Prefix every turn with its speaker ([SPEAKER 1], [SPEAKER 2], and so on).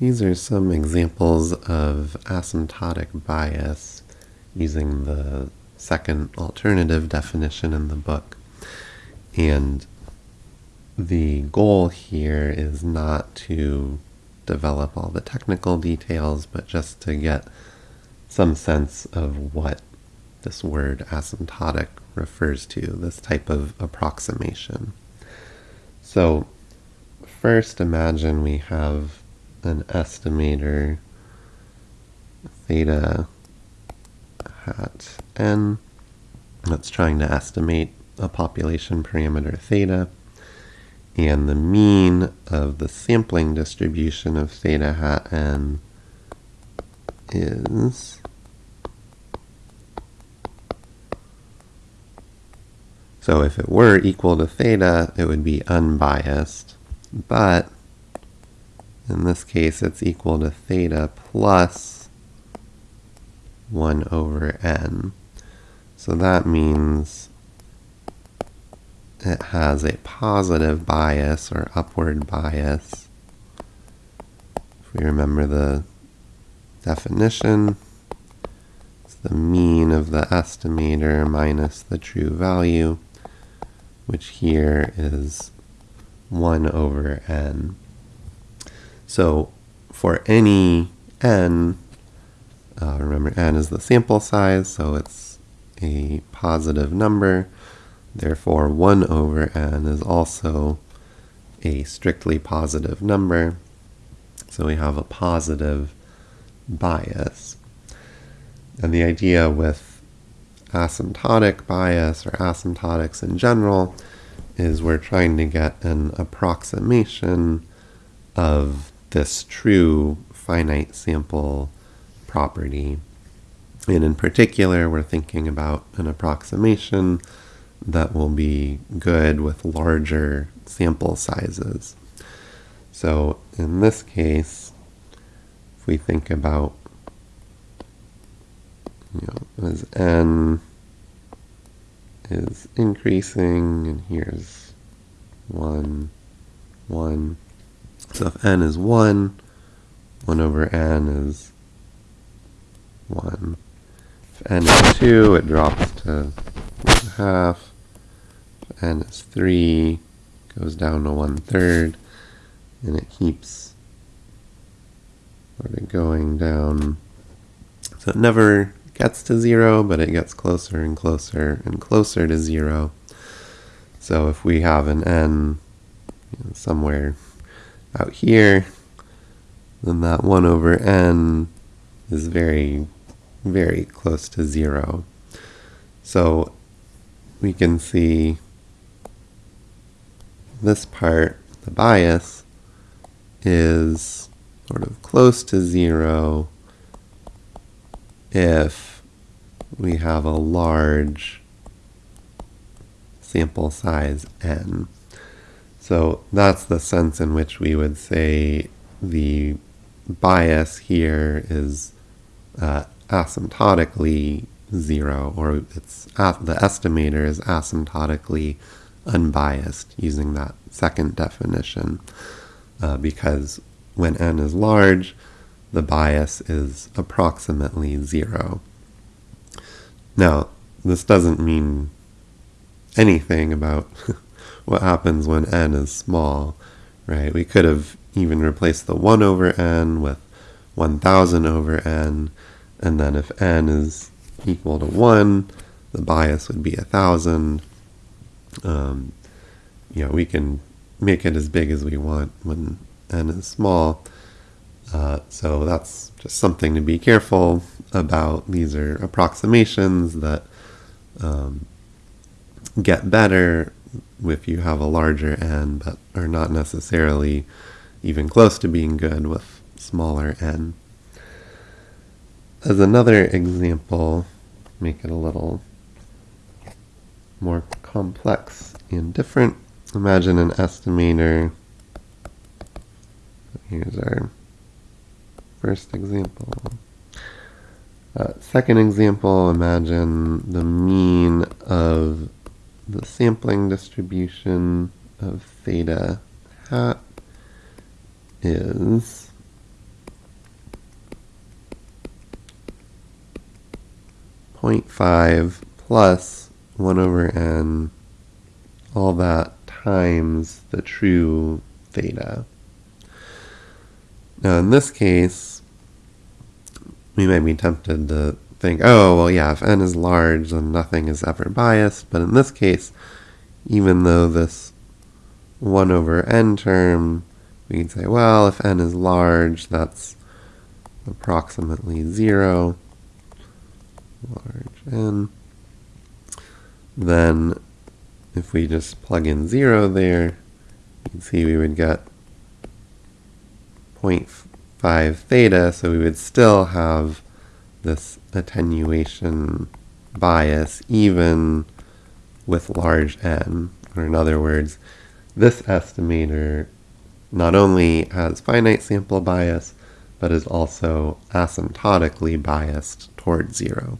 [SPEAKER 1] These are some examples of asymptotic bias using the second alternative definition in the book. And the goal here is not to develop all the technical details, but just to get some sense of what this word asymptotic refers to, this type of approximation. So first imagine we have an estimator. Theta hat n. That's trying to estimate a population parameter theta. And the mean of the sampling distribution of theta hat n is so if it were equal to theta it would be unbiased. But in this case it's equal to theta plus 1 over n. So that means it has a positive bias or upward bias. If we remember the definition, it's the mean of the estimator minus the true value, which here is 1 over n. So for any n, uh, remember n is the sample size, so it's a positive number. Therefore, 1 over n is also a strictly positive number. So we have a positive bias. And the idea with asymptotic bias or asymptotics in general is we're trying to get an approximation of this true finite sample property. And in particular, we're thinking about an approximation that will be good with larger sample sizes. So in this case, if we think about, you know, as n is increasing, and here's 1, 1, so if n is 1, 1 over n is 1. If n is 2, it drops to 1 half. If n is 3, goes down to 1 third. And it keeps sort of going down. So it never gets to 0, but it gets closer and closer and closer to 0. So if we have an n you know, somewhere out here, then that 1 over n is very, very close to 0. So we can see this part, the bias, is sort of close to 0 if we have a large sample size n. So that's the sense in which we would say the bias here is uh, asymptotically zero, or it's the estimator is asymptotically unbiased using that second definition, uh, because when n is large, the bias is approximately zero. Now, this doesn't mean anything about what happens when n is small, right? We could have even replaced the 1 over n with 1000 over n, and then if n is equal to 1, the bias would be 1000. Um, you know, we can make it as big as we want when n is small. Uh, so that's just something to be careful about. These are approximations that um, get better if you have a larger n, but are not necessarily even close to being good with smaller n. As another example, make it a little more complex and different. Imagine an estimator. Here's our first example. Uh, second example, imagine the mean of the sampling distribution of theta hat is point 0.5 plus 1 over n, all that times the true theta. Now in this case, we might be tempted to think, oh, well, yeah, if n is large, then nothing is ever biased. But in this case, even though this 1 over n term, we can say, well, if n is large, that's approximately 0, large n. Then if we just plug in 0 there, you can see we would get 0.5 theta, so we would still have this attenuation bias even with large n. Or in other words, this estimator not only has finite sample bias, but is also asymptotically biased towards zero.